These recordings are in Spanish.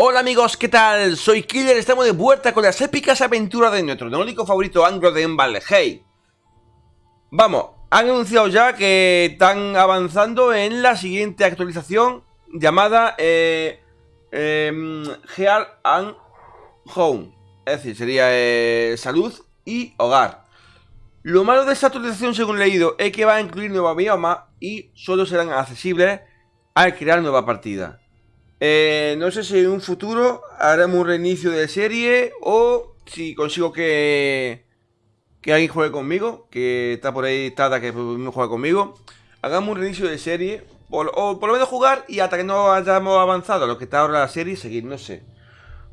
Hola amigos, ¿qué tal? Soy Killer, estamos de vuelta con las épicas aventuras de nuestro único favorito anglo de Valheim. Vamos, han anunciado ya que están avanzando en la siguiente actualización llamada eh, eh, and Home. Es decir, sería eh, salud y hogar. Lo malo de esta actualización, según he leído, es que va a incluir nuevos biomas y solo serán accesibles al crear nueva partida. Eh, no sé si en un futuro haremos un reinicio de serie o si consigo que, que alguien juegue conmigo, que está por ahí Tada que juega conmigo. Hagamos un reinicio de serie o por lo menos jugar y hasta que no hayamos avanzado a lo que está ahora la serie, seguir, no sé.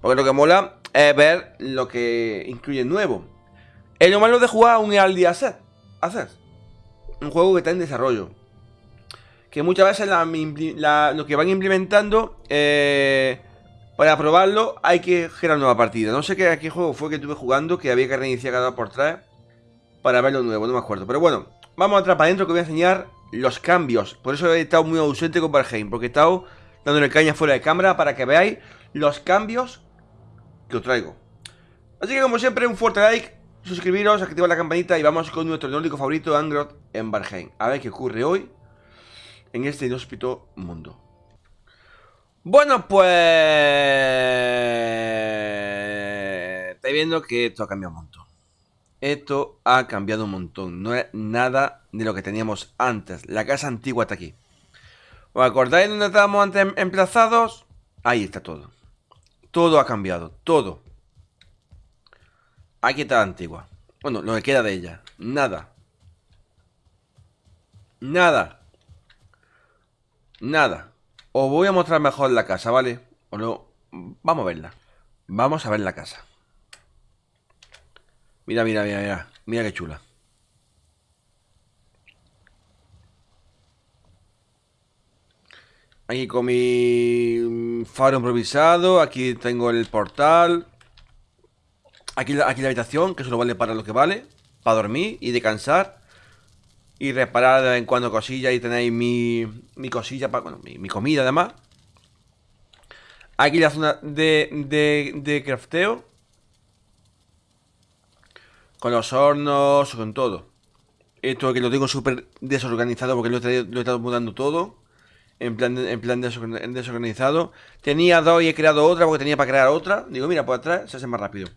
Porque lo que mola es ver lo que incluye nuevo. Es lo malo de jugar un Early Access. Un juego que está en desarrollo que muchas veces lo que van implementando eh, para probarlo hay que generar nueva partida. No sé qué, qué, juego fue que estuve jugando que había que reiniciar cada por tres para ver lo nuevo, no me acuerdo. Pero bueno, vamos a entrar para adentro que voy a enseñar los cambios. Por eso he estado muy ausente con Valheim, porque he estado dándole caña fuera de cámara para que veáis los cambios que os traigo. Así que como siempre, un fuerte like, suscribiros, activar la campanita y vamos con nuestro nórdico favorito, Angrod, en Valheim. A ver qué ocurre hoy en este inhóspito mundo. Bueno, pues... Estáis viendo que esto ha cambiado un montón. Esto ha cambiado un montón. No es nada de lo que teníamos antes. La casa antigua está aquí. ¿Os acordáis dónde estábamos antes emplazados? Ahí está todo. Todo ha cambiado. Todo. Aquí está la antigua. Bueno, lo que queda de ella. Nada. Nada. Nada. Os voy a mostrar mejor la casa, ¿vale? O no. Vamos a verla. Vamos a ver la casa. Mira, mira, mira, mira. Mira qué chula. Aquí con mi faro improvisado. Aquí tengo el portal. Aquí, aquí la habitación, que solo vale para lo que vale. Para dormir y descansar. Y reparar de vez en cuando cosillas y tenéis mi, mi cosilla, para, bueno, mi, comida además. Aquí la zona de, de, de crafteo. Con los hornos, con todo. Esto que lo tengo súper desorganizado porque lo he, lo he, estado mudando todo. En plan, en plan desorganizado. Tenía dos y he creado otra porque tenía para crear otra. Digo, mira, por atrás se hace más rápido.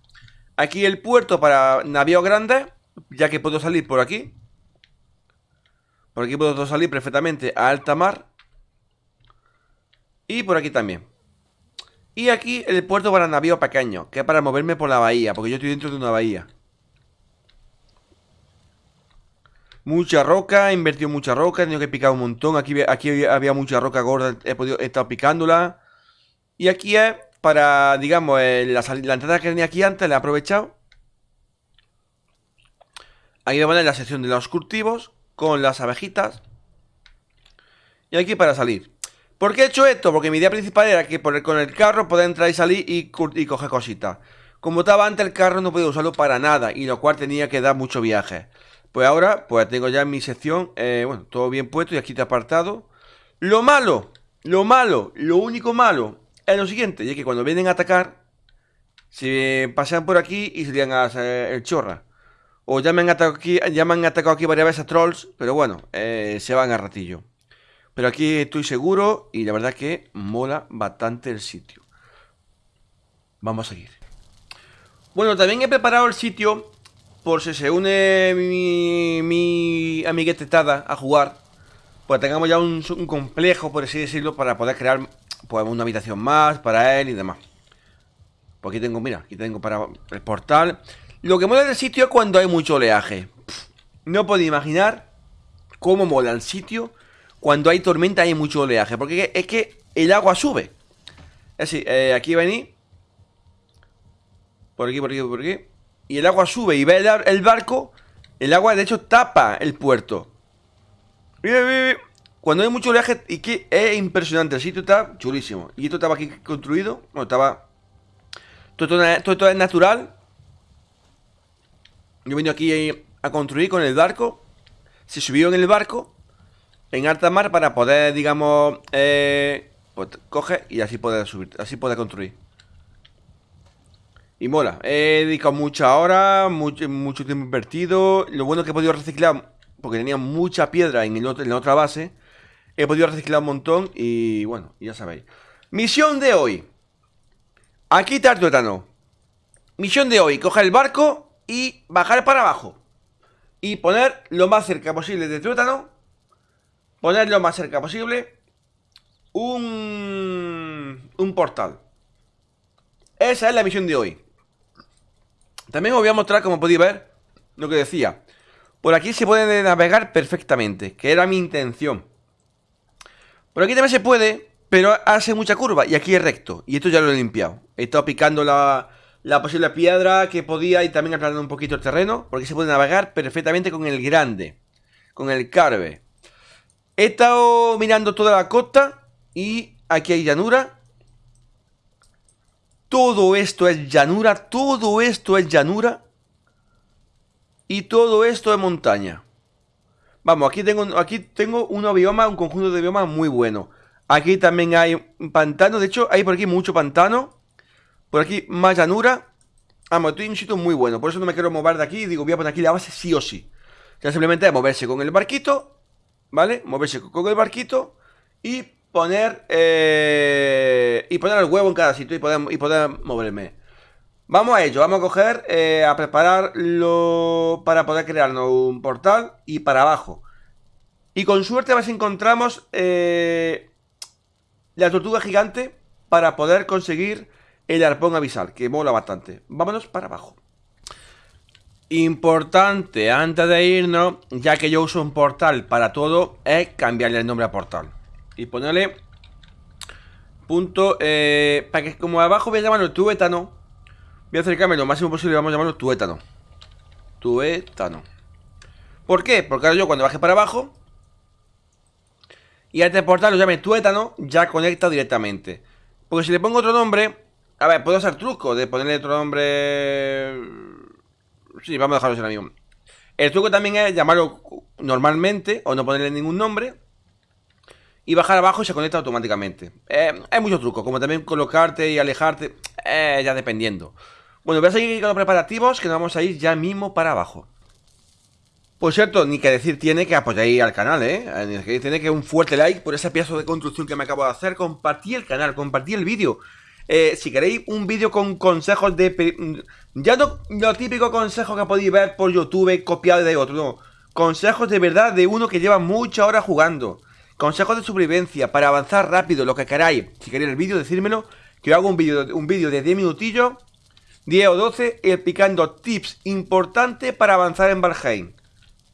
Aquí el puerto para navíos grandes. Ya que puedo salir por aquí. Por aquí puedo salir perfectamente a alta mar. Y por aquí también. Y aquí el puerto para navío pequeño, que es para moverme por la bahía, porque yo estoy dentro de una bahía. Mucha roca, he invertido mucha roca, he tenido que picar un montón. Aquí, aquí había mucha roca gorda, he, podido, he estado picándola. Y aquí es para, digamos, eh, la, entrada que tenía aquí antes, la he aprovechado. Aquí voy a poner la sección de los cultivos con las abejitas. Y aquí para salir. ¿Por qué he hecho esto? Porque mi idea principal era que con el carro poder entrar y salir y, y coger cositas. Como estaba antes el carro no podía usarlo para nada y lo cual tenía que dar mucho viaje. Pues ahora, pues tengo ya en mi sección, eh, bueno, todo bien puesto y aquí está apartado. Lo malo, lo malo, lo único malo es lo siguiente, y es que cuando vienen a atacar, se pasean por aquí y se a hacer el chorra. O ya me han atacado aquí, ya me han atacado aquí varias veces trolls, pero bueno, eh, se van a ratillo. Pero aquí estoy seguro y la verdad que mola bastante el sitio. Vamos a seguir. Bueno, también he preparado el sitio por si se une mi, mi amiguete Tada a jugar. Pues tengamos ya un, complejo, por así decirlo, para poder crear pues, una habitación más para él y demás. Pues aquí tengo, mira, aquí tengo para el portal. Lo que mola del sitio es cuando hay mucho oleaje. no puedo imaginar cómo mola el sitio cuando hay tormenta y hay mucho oleaje. Porque es que el agua sube. Es decir, eh, aquí venir. Por aquí, por aquí, por aquí. Y el agua sube y ve el, barco. El agua, de hecho, tapa el puerto. Cuando hay mucho oleaje, y que es impresionante. El sitio está chulísimo. Y esto estaba aquí construido. Bueno, estaba. todo esto es natural. Yo venido aquí a construir con el barco. Se subió en el barco en alta mar para poder, digamos, eh, Pues coge y así puede subir, así puede construir. Y mola. He dedicado muchas horas, mucho, mucho tiempo invertido. Lo bueno es que he podido reciclar, porque tenía mucha piedra en, el en la otra base. He podido reciclar un montón y bueno, ya sabéis. Misión de hoy. Aquí está el tuétano. Misión de hoy, coger el barco y bajar para abajo. Y poner lo más cerca posible de tuétano. Poner lo más cerca posible un, un portal. Esa es la misión de hoy. También os voy a mostrar, como podéis ver, lo que decía. Por aquí se puede navegar perfectamente, que era mi intención. Por aquí también se puede, pero hace mucha curva y aquí es recto. Y esto ya lo he limpiado. He estado picando la, la posible piedra que podía y también aplanando un poquito el terreno. Porque se puede navegar perfectamente con el grande, con el carve. He estado mirando toda la costa y aquí hay llanura todo esto es llanura, todo esto es llanura. Y todo esto es montaña. Vamos, aquí tengo, aquí tengo un bioma, un conjunto de biomas muy bueno. Aquí también hay pantano, de hecho hay por aquí mucho pantano. Por aquí más llanura. Vamos, estoy en un sitio muy bueno, por eso no me quiero mover de aquí. Digo, voy a poner aquí la base sí o sí. Ya simplemente es moverse con el barquito, ¿vale? Moverse con el barquito y poner eh, y poner el huevo en cada sitio y poder, y poder moverme. Vamos a ello, vamos a coger, eh, a prepararlo para poder crearnos un portal y para abajo. Y con suerte a encontramos eh, la tortuga gigante para poder conseguir el arpón avisal, que mola bastante. Vámonos para abajo. Importante, antes de irnos, ya que yo uso un portal para todo, es cambiarle el nombre a portal y ponerle punto, eh, para que como abajo voy a llamarlo tuétano, voy a acercarme lo máximo posible, vamos a llamarlo tuétano. Tuétano. ¿Por qué? Porque ahora yo cuando baje para abajo y este portal lo llame tuétano, ya conecta directamente. Porque si le pongo otro nombre, a ver, puedo hacer truco de ponerle otro nombre... Sí, vamos a dejarlo ahora mismo. El truco también es llamarlo normalmente o no ponerle ningún nombre y bajar abajo y se conecta automáticamente. Eh, hay muchos trucos, como también colocarte y alejarte, eh, ya dependiendo. Bueno, voy a seguir con los preparativos que nos vamos a ir ya mismo para abajo. Por cierto, ni que decir tiene que apoyar al canal, ¿eh? Ni que tiene que un fuerte like por ese pieza de construcción que me acabo de hacer. Compartí el canal, compartí el vídeo. Eh, si queréis un vídeo con consejos de... Ya no lo típico consejo que podéis ver por YouTube copiado de otro, no. Consejos de verdad de uno que lleva muchas horas jugando. Consejos de supervivencia para avanzar rápido, lo que queráis. Si queréis el vídeo, decírmelo. Que yo hago un vídeo un vídeo de 10 minutillos, 10 o 12, explicando tips importantes para avanzar en Valheim.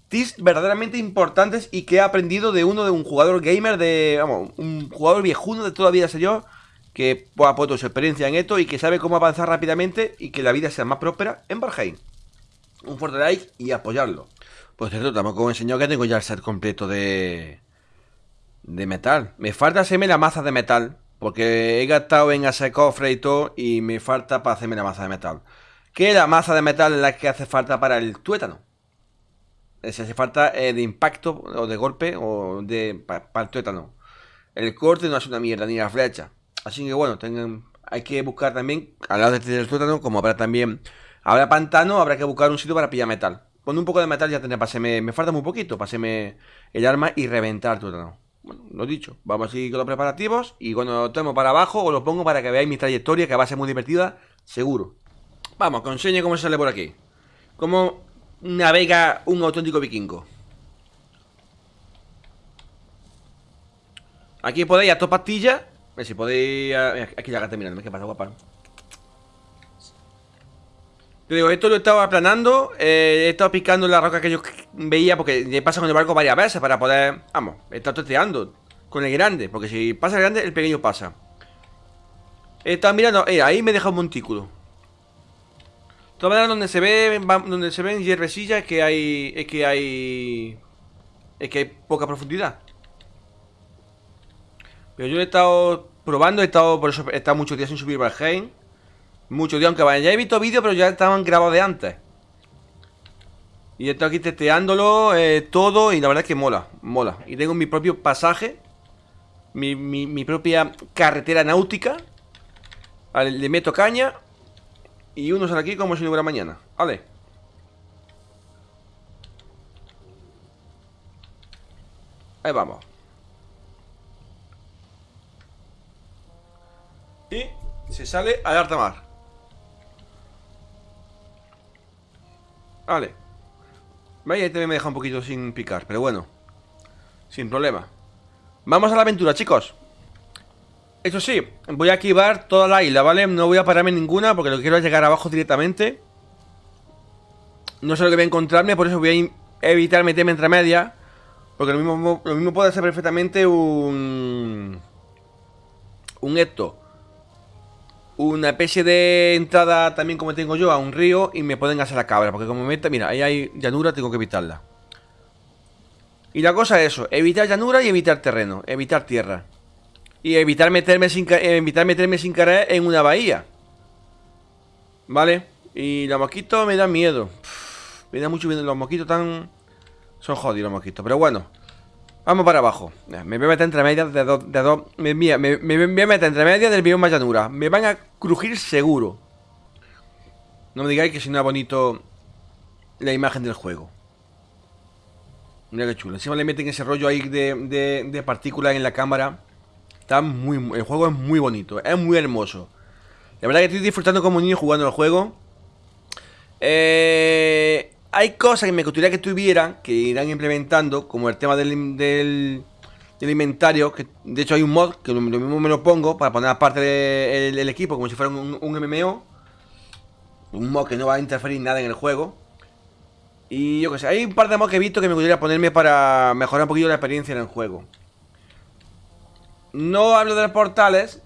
Tips verdaderamente importantes y que he aprendido de uno de un jugador gamer de. Vamos, un jugador viejuno de toda la vida, yo. Que ha puesto su experiencia en esto y que sabe cómo avanzar rápidamente y que la vida sea más próspera en Valheim. Un fuerte like y apoyarlo. Pues cierto, tampoco he enseñado que tengo ya el set completo de de metal. Me falta hacerme la maza de metal. Porque he gastado en hacer cofre y todo. Y me falta para hacerme la maza de metal. Que la maza de metal es la que hace falta para el tuétano. Si hace falta eh, de impacto o de golpe o de para, el tuétano. El corte no es una mierda, ni la flecha. Así que bueno, tengan, hay que buscar también, al lado del tuétano, como habrá también, habrá pantano, habrá que buscar un sitio para pillar metal. Con un poco de metal ya tendré, paseme, me falta muy poquito, paseme el arma y reventar el tuétano. Bueno, lo dicho, vamos a seguir con los preparativos y cuando estemos para abajo os lo pongo para que veáis mi trayectoria que va a ser muy divertida, seguro. Vamos, que os cómo sale por aquí. Cómo navega un auténtico vikingo. Aquí podéis a todas pastillas. Ver si podéis... Aquí ya está mirando, ¿qué pasa, guapa? Te digo, esto lo he estado aplanando eh, He estado picando la roca que yo veía Porque me pasa con el barco varias veces para poder... Vamos, he estado testeando Con el grande, porque si pasa el grande, el pequeño pasa. He estado mirando, eh, ahí me deja un montículo. Todas donde se ve Donde se ven hierbesillas es que hay Es que hay Es que hay poca profundidad Pero yo he estado probando He estado, por eso he estado muchos días sin subir Valheim mucho, tío, aunque vaya, ya he visto vídeos, pero ya estaban grabados de antes. Y estoy aquí testeándolo eh, todo y la verdad es que mola, mola. Y tengo mi propio pasaje mi, mi, propia carretera náutica. Le meto caña. Y uno sale aquí como si no hubiera mañana. Vale. Ahí vamos. Y se sale a alta mar. Vale. Vaya, también me deja un poquito sin picar, pero bueno. Sin problema. Vamos a la aventura, chicos. Eso sí, voy a activar toda la isla, ¿vale? No voy a pararme ninguna porque lo quiero llegar abajo directamente. No sé lo que voy a encontrarme, por eso voy a evitar meterme entre medias. Porque lo mismo, lo mismo puede ser perfectamente un... Un esto. Una especie de entrada también como tengo yo a un río y me pueden hacer la cabra. Porque como me meta, mira, ahí hay llanura, tengo que evitarla. Y la cosa es eso, evitar llanura y evitar terreno, evitar tierra. Y evitar meterme sin, evitar meterme sin en una bahía. ¿Vale? Y los mosquitos me dan miedo. me da mucho miedo. Los mosquitos tan... Son jodidos los mosquitos. Pero bueno. Vamos para abajo. Me voy a meter entre medias de dos... De dos me, me, voy a meter entre medias del bioma llanura. Me van a crujir seguro. No me digáis que si no es bonito la imagen del juego. Mira qué chulo. Encima le meten ese rollo ahí de, partículas en la cámara. Está muy, el juego es muy bonito, es muy hermoso. La verdad que estoy disfrutando como niño jugando el juego. Eh, hay cosas que me gustaría que tuvieran, que irán implementando, como el tema del, del, inventario. Que de hecho hay un mod que lo, mismo me lo pongo para poner aparte del equipo, como si fuera un, un MMO. Un mod que no va a interferir nada en el juego. Y yo que sé, hay un par de mods que he visto que me gustaría ponerme para mejorar un poquito la experiencia en el juego. No hablo de los portales,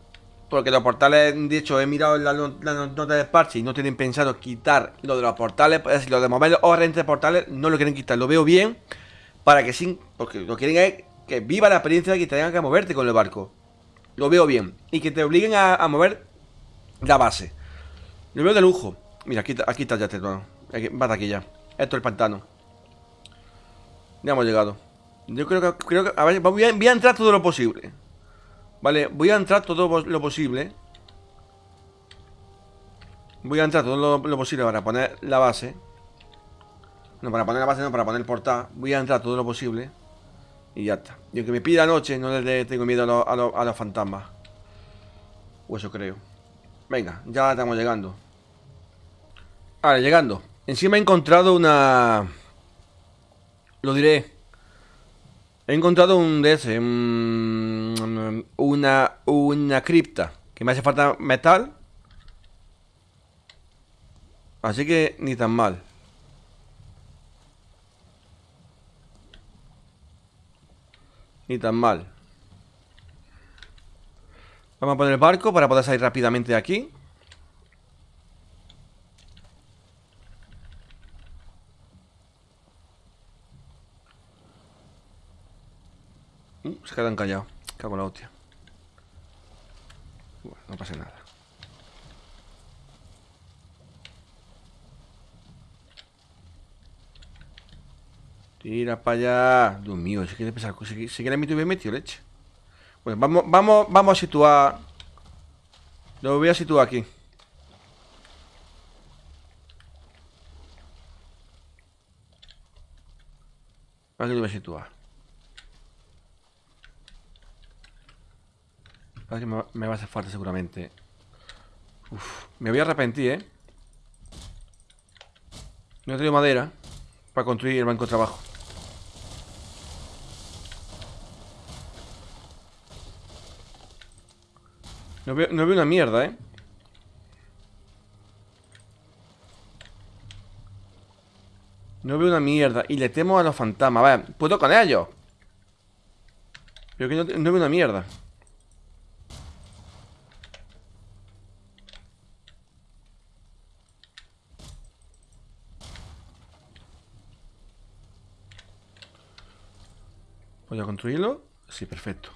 porque los portales, de hecho, he mirado la, nota de parche y no tienen pensado quitar lo de los portales. Es decir, lo de mover o entre portales no lo quieren quitar. Lo veo bien para que sin. Porque lo quieren es que viva la experiencia de que tengan que moverte con el barco. Lo veo bien. Y que te obliguen a, mover la base. Lo veo de lujo. Mira, aquí, aquí está ya este tono. Va aquí ya. Esto es el pantano. Ya hemos llegado. Yo creo que. Creo que a ver, voy a entrar todo lo posible. Vale, voy a entrar todo lo posible. Voy a entrar todo lo, posible para poner la base. No, para poner la base no, para poner el portal. Voy a entrar todo lo posible Y ya está. Y aunque me pida noche, no le tengo miedo a, a, los fantasmas. O eso creo. Venga, ya estamos llegando. Vale, llegando. Encima he encontrado una... Lo diré He encontrado un de ese, una, una cripta. Que me hace falta metal. Así que ni tan mal. Ni tan mal. Vamos a poner el barco para poder salir rápidamente de aquí. Uh, se quedan callados. Cago en la hostia. No pasa nada. Tira para allá. Dios mío, si quiere pensar, si, si quiere mi tuve metido leche. Bueno, vamos, vamos, vamos a situar. Lo voy a situar aquí. Aquí lo voy a situar. Que me va a hacer falta seguramente. Uf, me voy a arrepentir, ¿eh? No he tenido madera para construir el banco de trabajo. No veo, no veo una mierda, ¿eh? No veo una mierda. Y le temo a los fantasmas. Vale, puedo con ellos. Pero que no veo una mierda. Voy a construirlo. Sí, perfecto.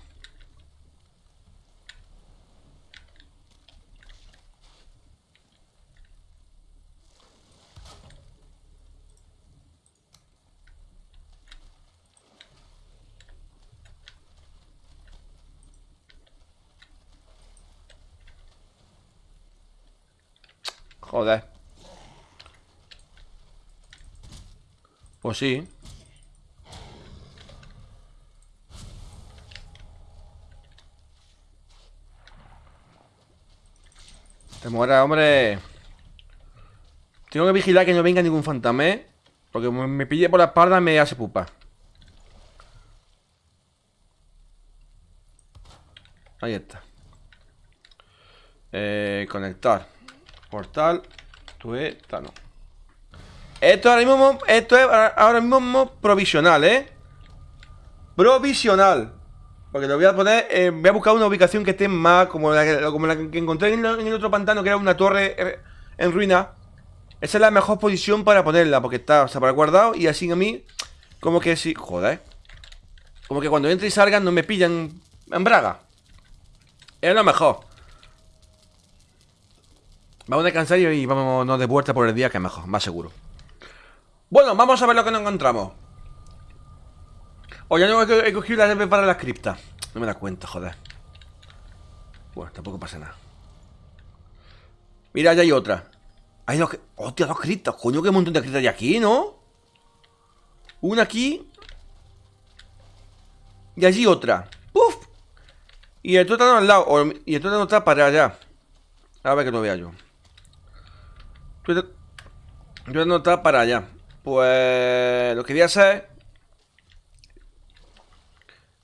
Joder. Pues sí. Te muera, hombre. Tengo que vigilar que no venga ningún fantasma, Porque me pille por la espalda me hace pupa. Ahí está. Eh, conectar. Portal. Tuétano. Esto ahora mismo, esto es ahora mismo provisional, ¿eh? Provisional. Porque lo voy a poner, eh, voy a buscar una ubicación que esté más como la, que encontré en el, otro pantano, que era una torre eh, en ruina. Esa es la mejor posición para ponerla, porque está, o sea, para guardado y así a mí, como que si, joder. Como que cuando entre y salgan no me pillan en braga. Es lo mejor. Vamos a descansar y vámonos de vuelta por el día, que es mejor, más seguro. Bueno, vamos a ver lo que nos encontramos. O ya no he cogido la llave para la cripta. No me da cuenta, joder. Bueno, tampoco pasa nada. Mira, ya hay otra. Hay dos... Hostia, dos criptas. Coño, qué montón de criptas hay aquí, ¿no? Una aquí. Y allí otra. ¡Puf! Y el tótano al lado. Y el tótano está para allá. A ver que no vea yo. El tótano está para allá. Pues... Lo que voy a hacer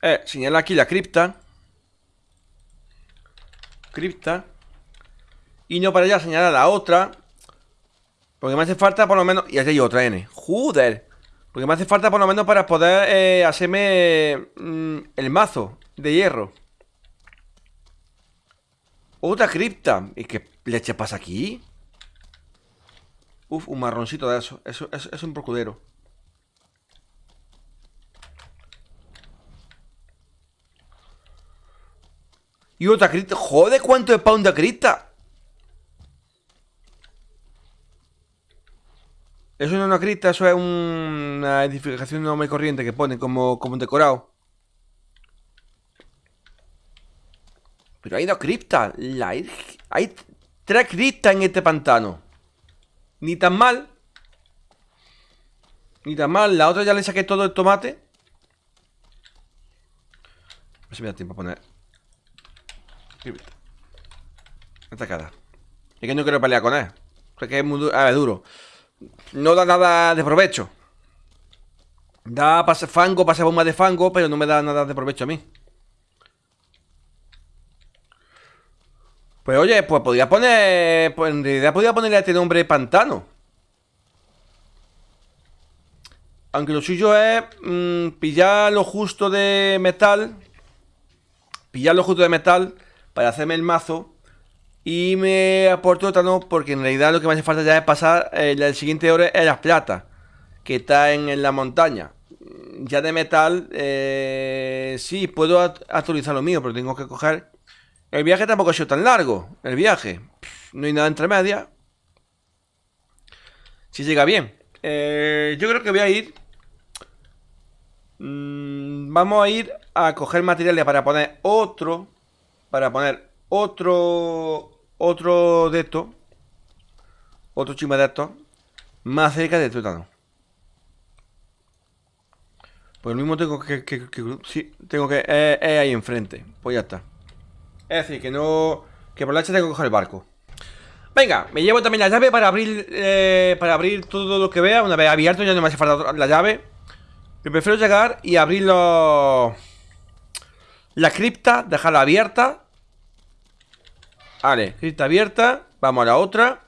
eh, señala aquí la cripta. Cripta. Y no para allá señalar la otra. Porque me hace falta por lo menos... Y aquí hay otra N. ¡Joder! Porque me hace falta por lo menos para poder eh, hacerme mm, el mazo de hierro. Otra cripta. ¿Y qué leche pasa aquí? Uf, un marroncito de eso. Eso, eso es un procudero. Y otra cripta. Joder, ¿cuánto pound de cripta? Eso no es una cripta, eso es una edificación no muy corriente que pone como, como un decorado. Pero hay dos criptas. hay tres criptas en este pantano. Ni tan mal. Ni tan mal. La otra ya le saqué todo el tomate. A ver si me da tiempo a poner cara Es que no quiero pelear con él. Porque es muy duro. No da nada de provecho. Da pase fango, pase bomba de fango, pero no me da nada de provecho a mí. Pues oye, pues podría poner... Pues en realidad podría ponerle a este nombre pantano. Aunque lo suyo es mm, pillar lo justo de metal. Pillar lo justo de metal para hacerme el mazo. Y me aporto otra no, porque en realidad lo que me hace falta ya es pasar eh, el siguiente oro es la plata, que está en, la montaña. Ya de metal, eh, sí, puedo actualizar lo mío, pero tengo que coger... El viaje tampoco ha sido tan largo, el viaje. no hay nada entre media. Si llega bien. Eh, yo creo que voy a ir... Mm, vamos a ir a coger materiales para poner otro para poner otro otro de estos otro chima de estos más cerca del tuétano pues lo mismo tengo que, sí, tengo que es, ahí enfrente pues ya está. Es decir que no que por la hecha tengo que coger el barco. Venga, me llevo también la llave para abrir eh, Para abrir todo lo que vea. Una vez abierto ya no me hace falta la llave. Prefiero llegar y abrirlo la cripta, dejarla abierta. Vale, cripta abierta. Vamos a la otra.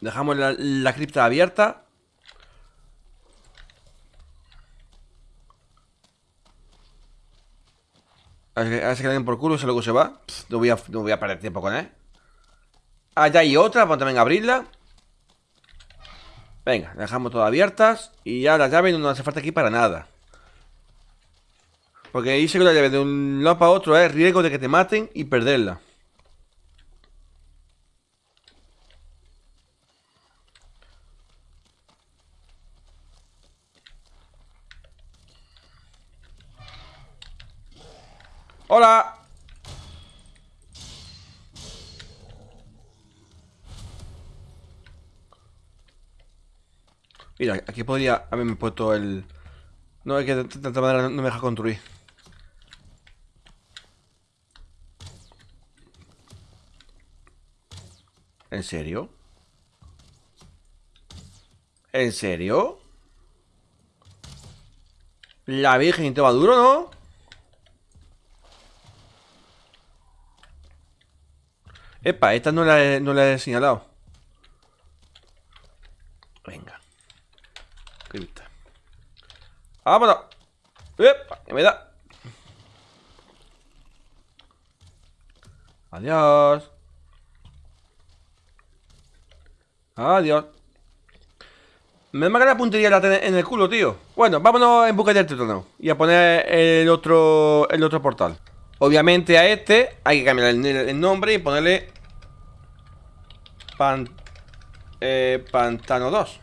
Dejamos la, cripta abierta. A ver, si que den por culo, se luego se va. no, voy a, no voy a perder tiempo con él. Allá hay otra, vamos también a abrirla. Venga, dejamos todas abiertas. Y ya la llave no nos hace falta aquí para nada. Porque dice que la llave de un lado para otro es riesgo de que te maten y perderla. ¡Hola! Mira, aquí podría haberme puesto el... No, es que de tanta manera no me deja construir. ¿En serio? ¿En serio? La Virgen te va duro, ¿no? Epa, esta no la he, no la he señalado Venga Cripta ¡Vámonos! ¡Epa! ¡Que me da! Adiós Adiós. Me marca la puntería en el culo, tío. Bueno, vámonos en busca del tétano Y a poner el otro El otro portal. Obviamente a este hay que cambiar el, nombre y ponerle eh, Pantano 2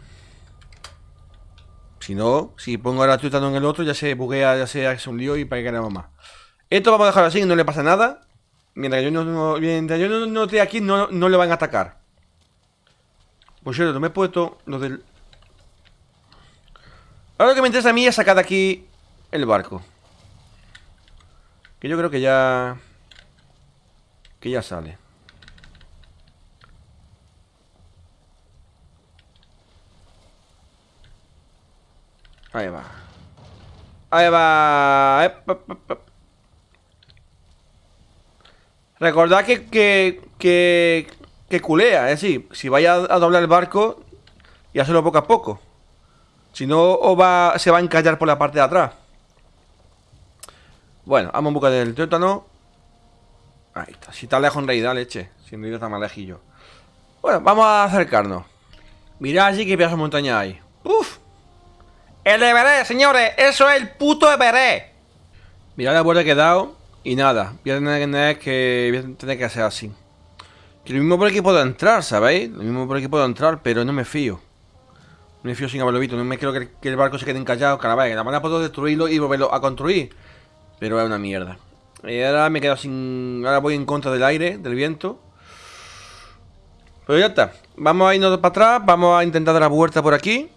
Si no, si pongo ahora tétano en el otro Ya se buguea, ya se hace un lío y para que queremos más Esto vamos a dejarlo así, no le pasa nada. Mientras yo no, mientras yo no, esté aquí no, no le van a atacar Pues yo me he puesto lo del Ahora lo que me interesa a mí es sacar de aquí el barco. Que yo creo que ya... Que ya sale. Ahí va. Ahí va. Recordad que, que, que, que culea, es decir, si vaya a doblar el barco y hacerlo poco a poco. Si no, va, se va a encallar por la parte de atrás. Bueno, vamos en busca del tétano. Ahí está. Si está lejos en realidad, leche. Si en realidad está más lejillo. Bueno, vamos a acercarnos. Mirad allí qué pedazo de montaña hay. ¡Uf! ¡El Everest, señores! ¡Eso es el puto Everest! Mirad la vuelta que he dado y nada. Voy a tener que, voy a tener que hacer así. Que lo mismo por aquí puedo entrar, ¿sabéis? Lo mismo por aquí puedo entrar, pero no me fío. No me fío sin haberlo visto. No me quiero que, el barco se quede encallado. Cada la manera puedo destruirlo y volverlo a construir. Pero es una mierda. Y ahora me quedo sin... Ahora voy en contra del aire, del viento. Pero ya está. Vamos a irnos para atrás. Vamos a intentar dar la vuelta por aquí.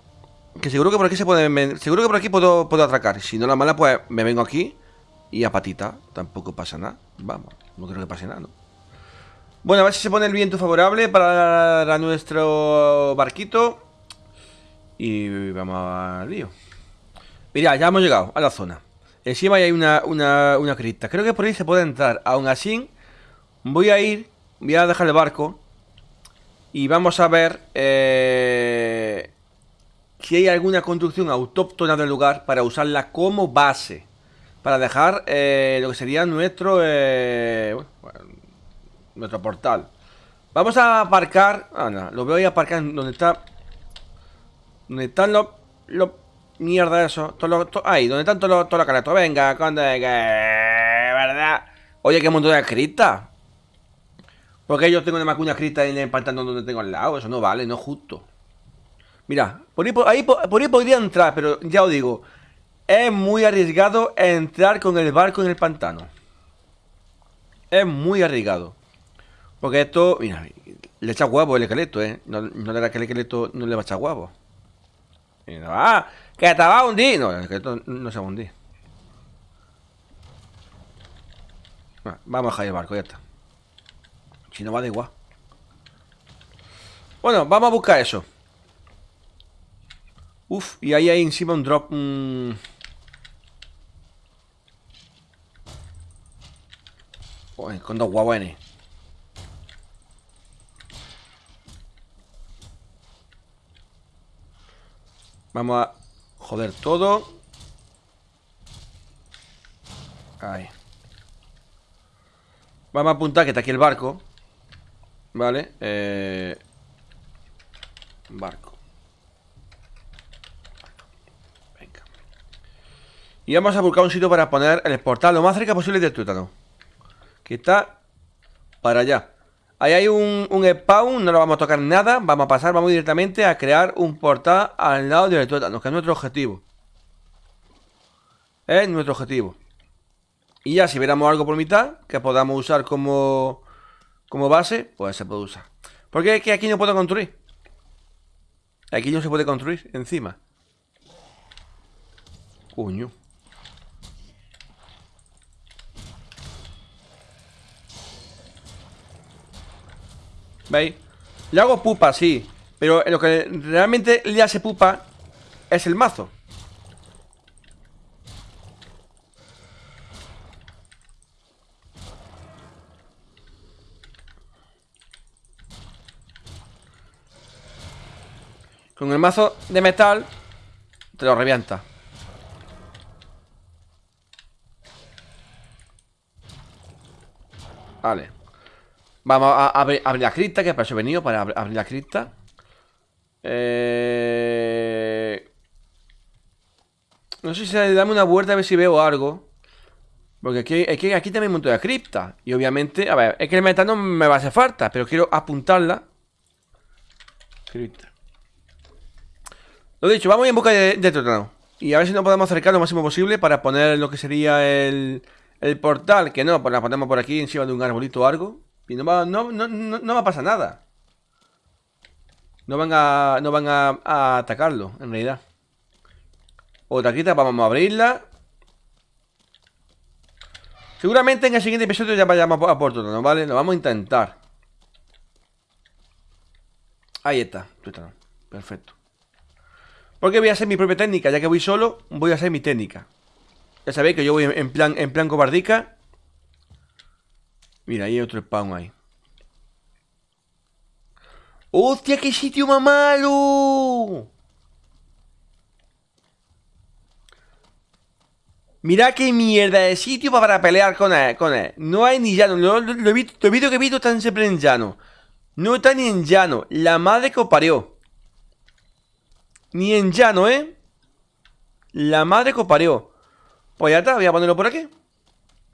Que seguro que por aquí se puede... Seguro que por aquí puedo, puedo atracar. Si no la mala, pues me vengo aquí. Y a patita. Tampoco pasa nada. Vamos. No creo que pase nada, ¿no? Bueno, a ver si se pone el viento favorable para nuestro barquito. Y vamos al lío. Mira, ya hemos llegado a la zona. Encima hay una, una, una cripta. Creo que por ahí se puede entrar. Aún así, voy a ir, voy a dejar el barco. Y vamos a ver eh, si hay alguna construcción autóctona del lugar para usarla como base. Para dejar eh, lo que sería nuestro, eh, nuestro portal. Vamos a aparcar. Ah, lo voy a aparcar donde está ¿Dónde están los... los mierda eso? Todo ahí, ¿dónde están todos los, todos Venga, cuando que... ¿Verdad? Oye, qué montón de criptas. Porque yo tengo una macuña cripta en el pantano donde tengo al lado. Eso no vale, no es justo. Mira, por ahí, por ahí podría entrar, pero ya os digo. Es muy arriesgado entrar con el barco en el pantano. Es muy arriesgado. Porque esto, mira, le echa huevo el esqueleto, ¿eh? No, no le da que el esqueleto no le va a echar no, ah, que te va a hundir. No, que esto no se va a hundir. vamos a dejar el barco, ya está. Si no va de igual. Bueno, vamos a buscar eso. Uf, y ahí hay encima un drop. Con dos guaguenes. Vamos a joder todo. Ahí. Vamos a apuntar que está aquí el barco. Vale. Eh... Barco. Venga. Y vamos a buscar un sitio para poner el portal lo más cerca posible del tuétano. Que está para allá. Ahí hay un, spawn, no lo vamos a tocar nada Vamos a pasar, vamos directamente a crear un portal al lado del tuétano Que es nuestro objetivo Es nuestro objetivo Y ya si viéramos algo por mitad Que podamos usar como Como base, pues se puede usar Porque es que aquí no puedo construir Aquí no se puede construir encima. Coño. ¿Veis? Le hago pupa, sí Pero lo que realmente le hace pupa Es el mazo. Con el mazo de metal Te lo revienta. Vale Vamos a abrir, la cripta Que para eso he venido Para abrir la cripta. Eh... No sé si dame una vuelta a ver si veo algo. Porque aquí, aquí, aquí también montón de cripta. Y obviamente, a ver, es que el metal no me va a hacer falta Pero quiero apuntarla. Cripta. Lo dicho, vamos en busca de, de Y a ver si nos podemos acercar lo máximo posible Para poner lo que sería el, el portal. Que no, pues la ponemos por aquí Encima de un arbolito o algo Y no va, no, no, no, va a pasar nada No van a, no van a, atacarlo En realidad Otra quita, vamos a abrirla Seguramente en el siguiente episodio ya vayamos a por ¿no? ¿vale? Lo vamos a intentar Ahí está, perfecto porque voy a hacer mi propia técnica, ya que voy solo, voy a hacer mi técnica. Ya sabéis que yo voy en plan, en plan cobardica. Mira, hay otro spawn ahí. ¡Hostia, qué sitio más malo! Mira qué mierda de sitio para pelear con él, con él. No hay ni llano. Lo, he visto, que he visto están siempre en llano. No está ni en llano. La madre que os parió. Ni en llano, ¿eh? La madre copareó. Pues ya está, voy a ponerlo por aquí.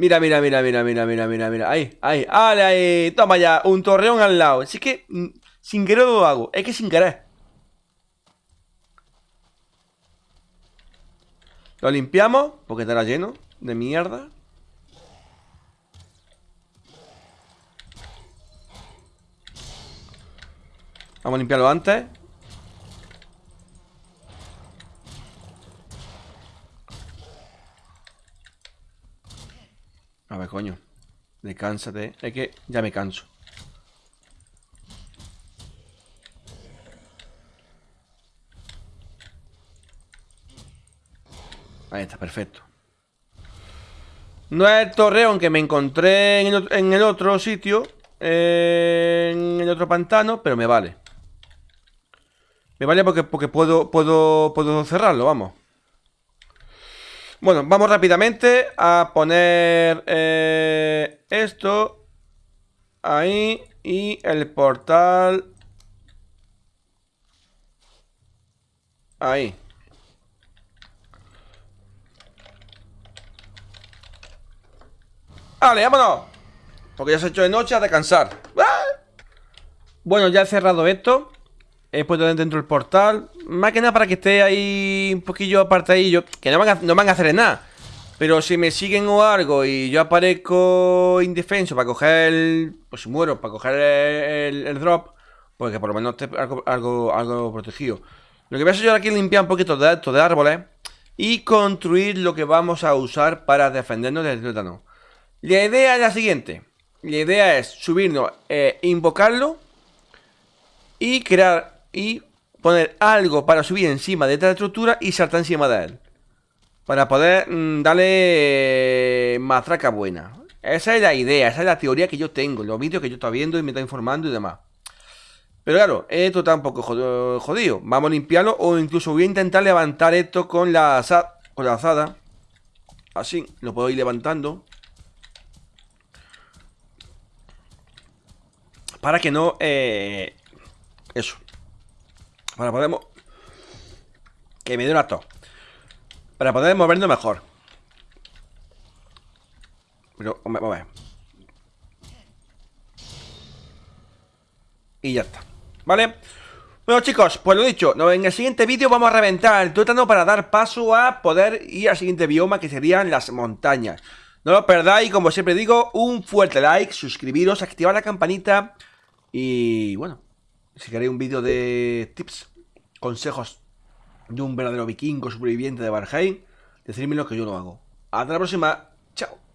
Mira, mira, mira, mira, mira, mira, mira, mira. Ahí, ahí, ahí, ahí. Toma ya, un torreón al lado. Así que, mm, sin querer lo hago. Es que sin querer. Lo limpiamos, porque estará lleno de mierda. Vamos a limpiarlo antes. A ver, coño. Descánsate. Es que ya me canso. Ahí está, perfecto. No es el torreón que me encontré en el, otro sitio. en el otro pantano, pero me vale. Me vale porque, porque puedo, puedo, puedo cerrarlo, vamos. Bueno, vamos rápidamente a poner eh, esto ahí y el portal ahí. Vale, vámonos. Porque ya se ha hecho de noche a descansar. ¡Ah! Bueno, ya he cerrado esto. He puesto dentro del portal. Más que nada para que esté ahí un poquillo apartadillo. Que no van a, no van a hacer nada. Pero si me siguen o algo y yo aparezco indefenso para coger el... Pues muero, para coger el, drop. Pues que por lo menos esté algo, algo, protegido. Lo que voy a hacer yo aquí es limpiar un poquito de, de árboles. Y construir lo que vamos a usar para defendernos del tétano. La idea es la siguiente. La idea es subirnos, eh, invocarlo. Y crear y poner algo para subir encima de esta estructura y saltar encima de él. Para poder mm, darle matraca buena. Esa es la idea, esa es la teoría que yo tengo, los vídeos que yo estoy viendo y me está informando y demás. Pero claro, esto está un poco jodido. Vamos a limpiarlo o incluso voy a intentar levantar esto con la, con la azada. Así, lo puedo ir levantando. Para que no... Eh, eso, para poder... Que me dé una tos. Para poder movernos mejor. Pero, vamos a ver. Y ya está. ¿Vale? Bueno chicos, pues lo dicho, en el siguiente vídeo vamos a reventar el tuétano para dar paso a poder ir al siguiente bioma que serían las montañas. No lo perdáis, como siempre digo, un fuerte like, suscribiros, activar la campanita y bueno, si queréis un vídeo de tips consejos de un verdadero vikingo superviviente de Valheim, decídmelo que yo lo hago. Hasta la próxima. Chao.